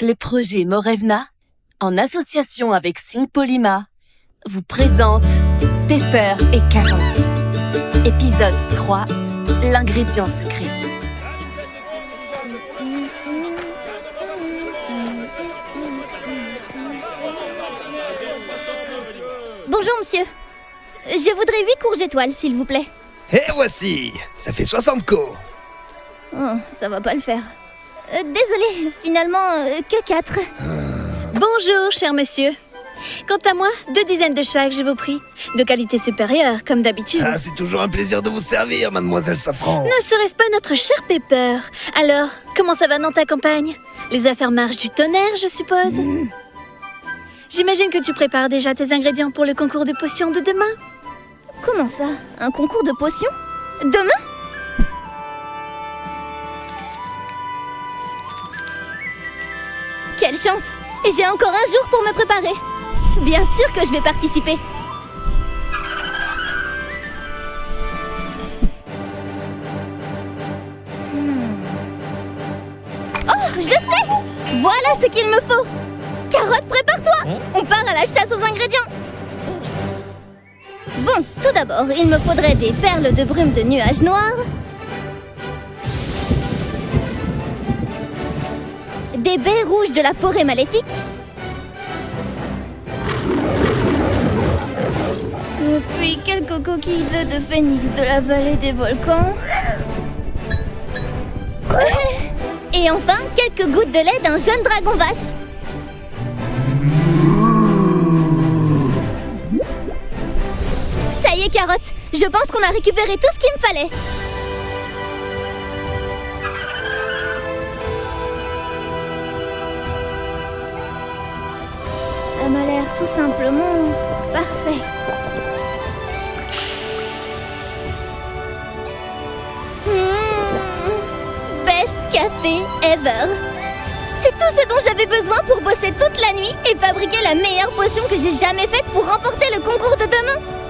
Les projets Morevna, en association avec Syngpolima, vous présentent Pepper et Carotte. Épisode 3, l'ingrédient secret. Bonjour, monsieur. Je voudrais 8 courges étoiles, s'il vous plaît. Et voici Ça fait 60 co Oh, ça va pas le faire. Euh, désolé, finalement, euh, que 4. Bonjour, cher monsieur. Quant à moi, deux dizaines de chaque, je vous prie. De qualité supérieure, comme d'habitude. Ah, c'est toujours un plaisir de vous servir, mademoiselle Safran. Ne serait-ce pas notre cher Pepper? Alors, comment ça va dans ta campagne? Les affaires marchent du tonnerre, je suppose? J'imagine que tu prépares déjà tes ingrédients pour le concours de potions de demain. Comment ça? Un concours de potions? Demain? Quelle chance. Et j'ai encore un jour pour me préparer. Bien sûr que je vais participer. Hmm. Oh, je sais. Voilà ce qu'il me faut. Carotte, prépare-toi. On part à la chasse aux ingrédients. Bon, tout d'abord, il me faudrait des perles de brume de nuages noirs, des baies rouges de la forêt maléfique, puis quelques coquilles d'œufs de phénix de la vallée des volcans, et enfin quelques gouttes de lait d'un jeune dragon vache. Ça y est, Carotte, je pense qu'on a récupéré tout ce qu'il me fallait. Tout simplement parfait. Mmh. Best café ever. C'est tout ce dont j'avais besoin pour bosser toute la nuit et fabriquer la meilleure potion que j'ai jamais faite pour remporter le concours de demain.